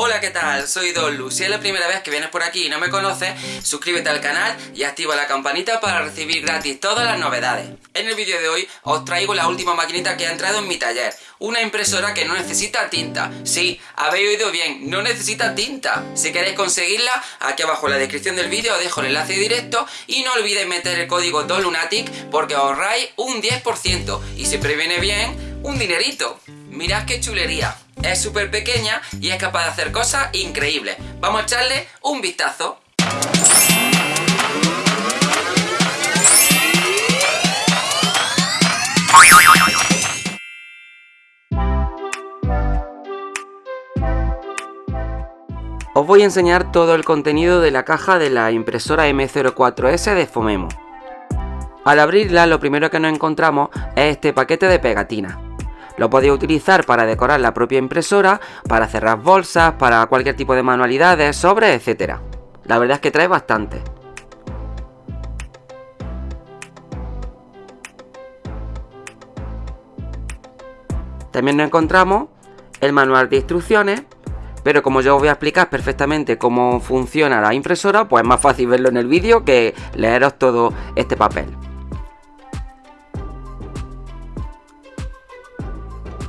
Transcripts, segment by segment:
Hola, ¿qué tal? Soy Dolu. Si es la primera vez que vienes por aquí y no me conoces, suscríbete al canal y activa la campanita para recibir gratis todas las novedades. En el vídeo de hoy os traigo la última maquinita que ha entrado en mi taller. Una impresora que no necesita tinta. Sí, habéis oído bien, no necesita tinta. Si queréis conseguirla, aquí abajo en la descripción del vídeo os dejo el enlace directo y no olvidéis meter el código DOLUNATIC porque ahorráis un 10% y si previene bien, un dinerito. Mirad qué chulería. Es súper pequeña y es capaz de hacer cosas increíbles. Vamos a echarle un vistazo. Os voy a enseñar todo el contenido de la caja de la impresora M04S de Fomemo. Al abrirla lo primero que nos encontramos es este paquete de pegatinas. Lo podéis utilizar para decorar la propia impresora, para cerrar bolsas, para cualquier tipo de manualidades, sobres, etc. La verdad es que trae bastante. También nos encontramos el manual de instrucciones, pero como yo os voy a explicar perfectamente cómo funciona la impresora, pues es más fácil verlo en el vídeo que leeros todo este papel.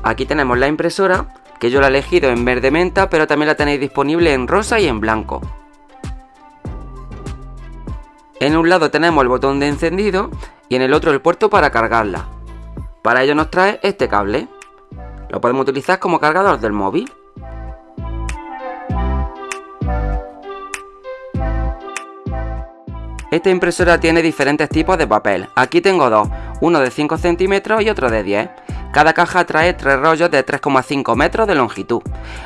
Aquí tenemos la impresora, que yo la he elegido en verde menta, pero también la tenéis disponible en rosa y en blanco. En un lado tenemos el botón de encendido y en el otro el puerto para cargarla. Para ello nos trae este cable. Lo podemos utilizar como cargador del móvil. Esta impresora tiene diferentes tipos de papel. Aquí tengo dos, uno de 5 centímetros y otro de 10. Cada caja trae tres rollos de 3,5 metros de longitud.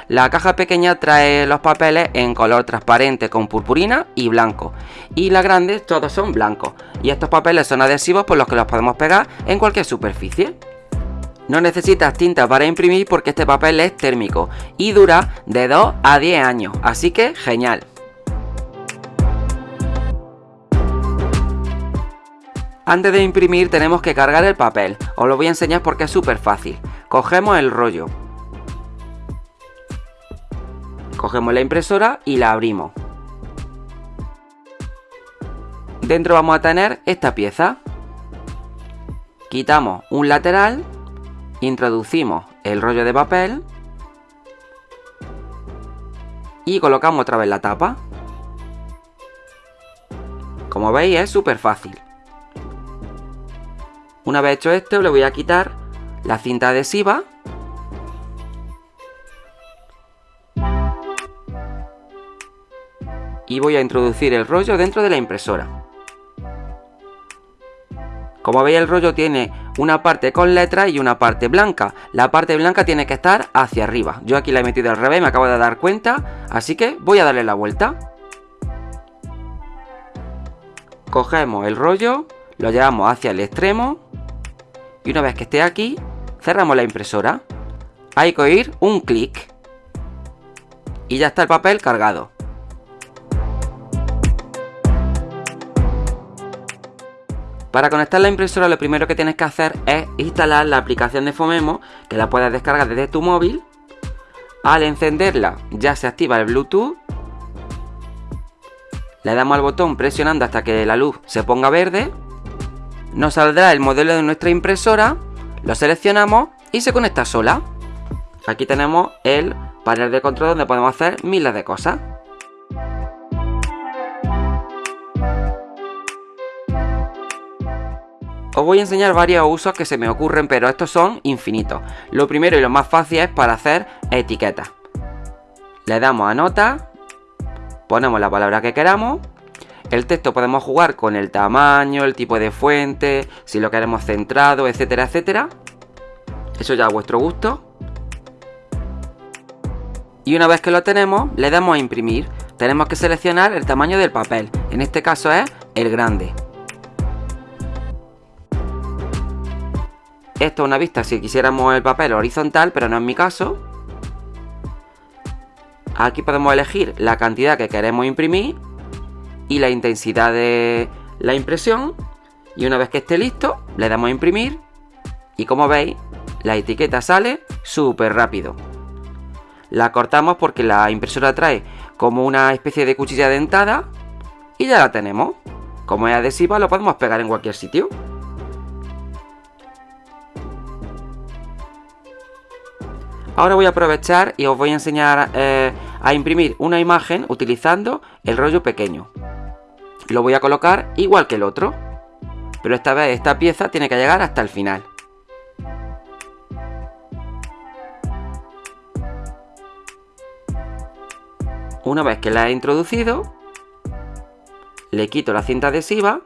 La caja pequeña trae los papeles en color transparente con purpurina y blanco. Y la grande todos son blancos. Y estos papeles son adhesivos por los que los podemos pegar en cualquier superficie. No necesitas tinta para imprimir porque este papel es térmico y dura de 2 a 10 años, así que genial. Antes de imprimir tenemos que cargar el papel, os lo voy a enseñar porque es súper fácil. Cogemos el rollo. Cogemos la impresora y la abrimos. Dentro vamos a tener esta pieza. Quitamos un lateral, introducimos el rollo de papel y colocamos otra vez la tapa. Como veis es súper fácil. Una vez hecho esto, le voy a quitar la cinta adhesiva. Y voy a introducir el rollo dentro de la impresora. Como veis el rollo tiene una parte con letra y una parte blanca. La parte blanca tiene que estar hacia arriba. Yo aquí la he metido al revés, me acabo de dar cuenta. Así que voy a darle la vuelta. Cogemos el rollo, lo llevamos hacia el extremo y una vez que esté aquí, cerramos la impresora. Hay que oír un clic. Y ya está el papel cargado. Para conectar la impresora lo primero que tienes que hacer es instalar la aplicación de Fomemo, que la puedes descargar desde tu móvil. Al encenderla ya se activa el Bluetooth. Le damos al botón presionando hasta que la luz se ponga verde nos saldrá el modelo de nuestra impresora, lo seleccionamos y se conecta sola. Aquí tenemos el panel de control donde podemos hacer miles de cosas. Os voy a enseñar varios usos que se me ocurren, pero estos son infinitos. Lo primero y lo más fácil es para hacer etiquetas. Le damos a nota, ponemos la palabra que queramos el texto podemos jugar con el tamaño, el tipo de fuente, si lo queremos centrado, etcétera, etcétera. Eso ya a vuestro gusto. Y una vez que lo tenemos, le damos a imprimir. Tenemos que seleccionar el tamaño del papel. En este caso es el grande. Esto es una vista si quisiéramos el papel horizontal, pero no es mi caso. Aquí podemos elegir la cantidad que queremos imprimir y la intensidad de la impresión y una vez que esté listo le damos a imprimir y como veis la etiqueta sale súper rápido. la cortamos porque la impresora trae como una especie de cuchilla dentada y ya la tenemos. Como es adhesiva lo podemos pegar en cualquier sitio. Ahora voy a aprovechar y os voy a enseñar eh, a imprimir una imagen utilizando el rollo pequeño. Lo voy a colocar igual que el otro, pero esta vez esta pieza tiene que llegar hasta el final. Una vez que la he introducido, le quito la cinta adhesiva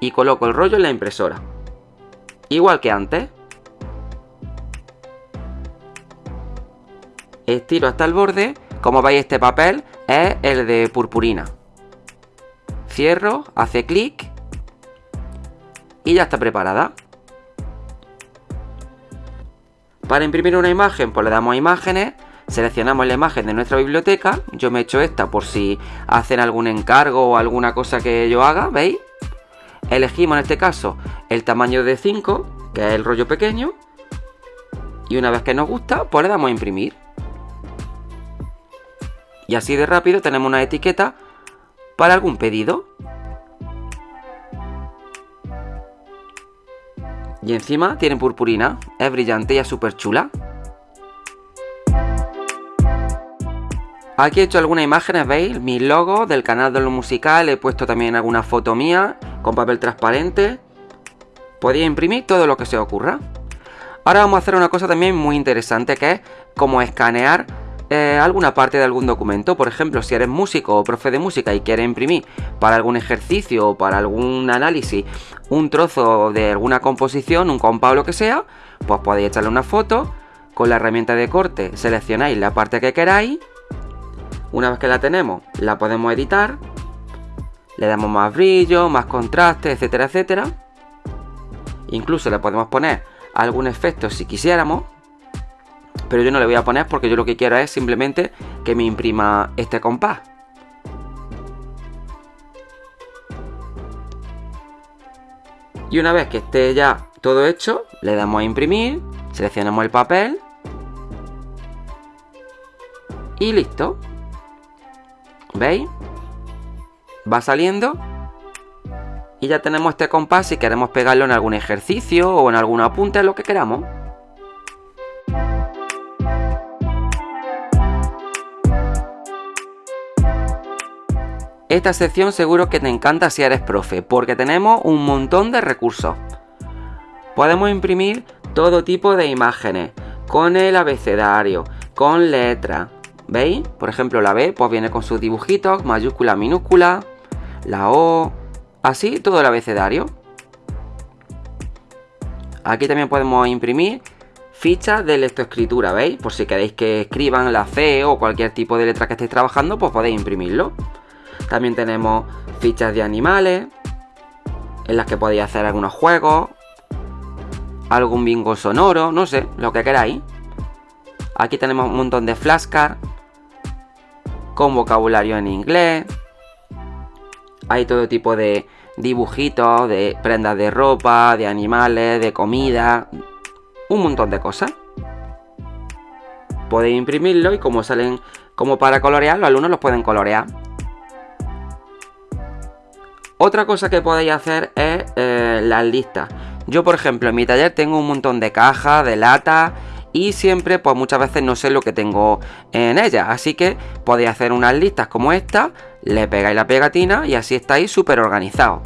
y coloco el rollo en la impresora. Igual que antes. estiro hasta el borde. Como veis este papel es el de purpurina. Cierro, hace clic y ya está preparada. Para imprimir una imagen pues le damos a imágenes, seleccionamos la imagen de nuestra biblioteca. Yo me he hecho esta por si hacen algún encargo o alguna cosa que yo haga, ¿veis? Elegimos en este caso el tamaño de 5, que es el rollo pequeño. Y una vez que nos gusta, pues le damos a imprimir. Y así de rápido tenemos una etiqueta para algún pedido. Y encima tiene purpurina, es brillante y es súper chula. Aquí he hecho algunas imágenes, ¿veis? Mis logos del canal de lo musical, he puesto también alguna foto mía con papel transparente. Podéis imprimir todo lo que se os ocurra. Ahora vamos a hacer una cosa también muy interesante que es como escanear eh, alguna parte de algún documento. Por ejemplo, si eres músico o profe de música y quieres imprimir para algún ejercicio o para algún análisis un trozo de alguna composición, un compás o lo que sea, pues podéis echarle una foto. Con la herramienta de corte seleccionáis la parte que queráis. Una vez que la tenemos, la podemos editar. Le damos más brillo, más contraste, etcétera, etcétera. Incluso le podemos poner algún efecto si quisiéramos pero yo no le voy a poner porque yo lo que quiero es simplemente que me imprima este compás. Y una vez que esté ya todo hecho, le damos a imprimir, seleccionamos el papel y listo. ¿Veis? Va saliendo y ya tenemos este compás si queremos pegarlo en algún ejercicio o en algún apunte, lo que queramos. Esta sección seguro que te encanta si eres profe, porque tenemos un montón de recursos. Podemos imprimir todo tipo de imágenes, con el abecedario, con letras. ¿Veis? Por ejemplo, la B pues viene con sus dibujitos, mayúscula, minúscula, la O, así todo el abecedario. Aquí también podemos imprimir fichas de lectoescritura, ¿veis? Por si queréis que escriban la C o cualquier tipo de letra que estéis trabajando, pues podéis imprimirlo. También tenemos fichas de animales, en las que podéis hacer algunos juegos, algún bingo sonoro, no sé, lo que queráis. Aquí tenemos un montón de flashcards con vocabulario en inglés. Hay todo tipo de dibujitos, de prendas de ropa, de animales, de comida, un montón de cosas. Podéis imprimirlo y como salen como para colorear, los alumnos los pueden colorear. Otra cosa que podéis hacer es eh, las listas. Yo, por ejemplo, en mi taller tengo un montón de cajas, de latas y siempre, pues muchas veces no sé lo que tengo en ellas. Así que podéis hacer unas listas como esta, le pegáis la pegatina y así estáis súper organizados.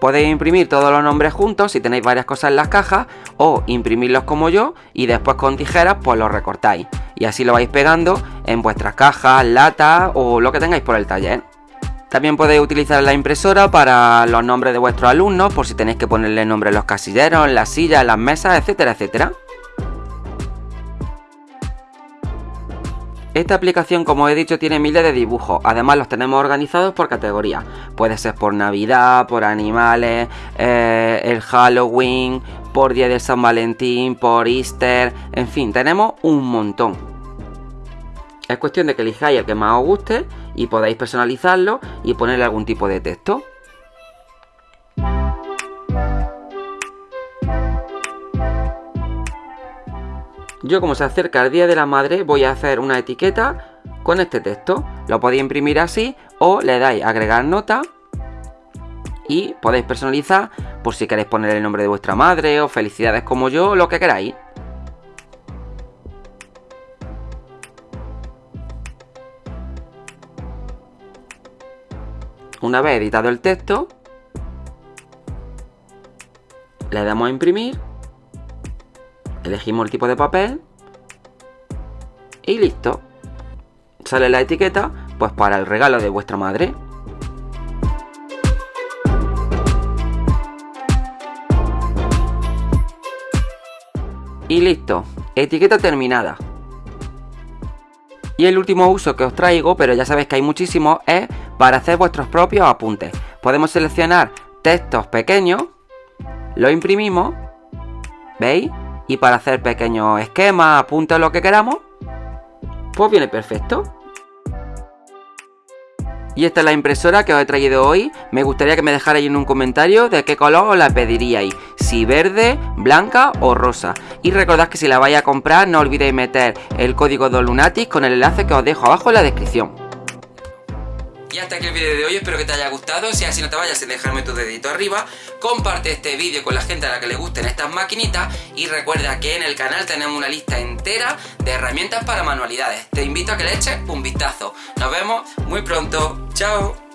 Podéis imprimir todos los nombres juntos si tenéis varias cosas en las cajas o imprimirlos como yo y después con tijeras pues los recortáis y así lo vais pegando en vuestras cajas, latas o lo que tengáis por el taller. También podéis utilizar la impresora para los nombres de vuestros alumnos, por si tenéis que ponerle nombre en los casilleros, las sillas, las mesas, etcétera, etcétera. Esta aplicación, como he dicho, tiene miles de dibujos. Además, los tenemos organizados por categorías. Puede ser por Navidad, por animales, eh, el Halloween, por Día de San Valentín, por Easter. En fin, tenemos un montón. Es cuestión de que elijáis el que más os guste y podáis personalizarlo y ponerle algún tipo de texto. Yo como se acerca el Día de la Madre voy a hacer una etiqueta con este texto. Lo podéis imprimir así o le dais agregar nota y podéis personalizar por si queréis poner el nombre de vuestra madre o felicidades como yo, lo que queráis. Una vez editado el texto, le damos a imprimir, elegimos el tipo de papel y listo. Sale la etiqueta pues para el regalo de vuestra madre. Y listo, etiqueta terminada. Y el último uso que os traigo, pero ya sabéis que hay muchísimos, es para hacer vuestros propios apuntes. Podemos seleccionar textos pequeños, lo imprimimos, ¿veis? Y para hacer pequeños esquemas, apuntes, lo que queramos, pues viene perfecto. Y esta es la impresora que os he traído hoy. Me gustaría que me dejarais en un comentario de qué color os la pediríais. Si verde, blanca o rosa. Y recordad que si la vais a comprar no olvidéis meter el código de Lunatic con el enlace que os dejo abajo en la descripción. Y hasta aquí el vídeo de hoy, espero que te haya gustado, si así no te vayas sin dejarme tu dedito arriba, comparte este vídeo con la gente a la que le gusten estas maquinitas y recuerda que en el canal tenemos una lista entera de herramientas para manualidades. Te invito a que le eches un vistazo. Nos vemos muy pronto. ¡Chao!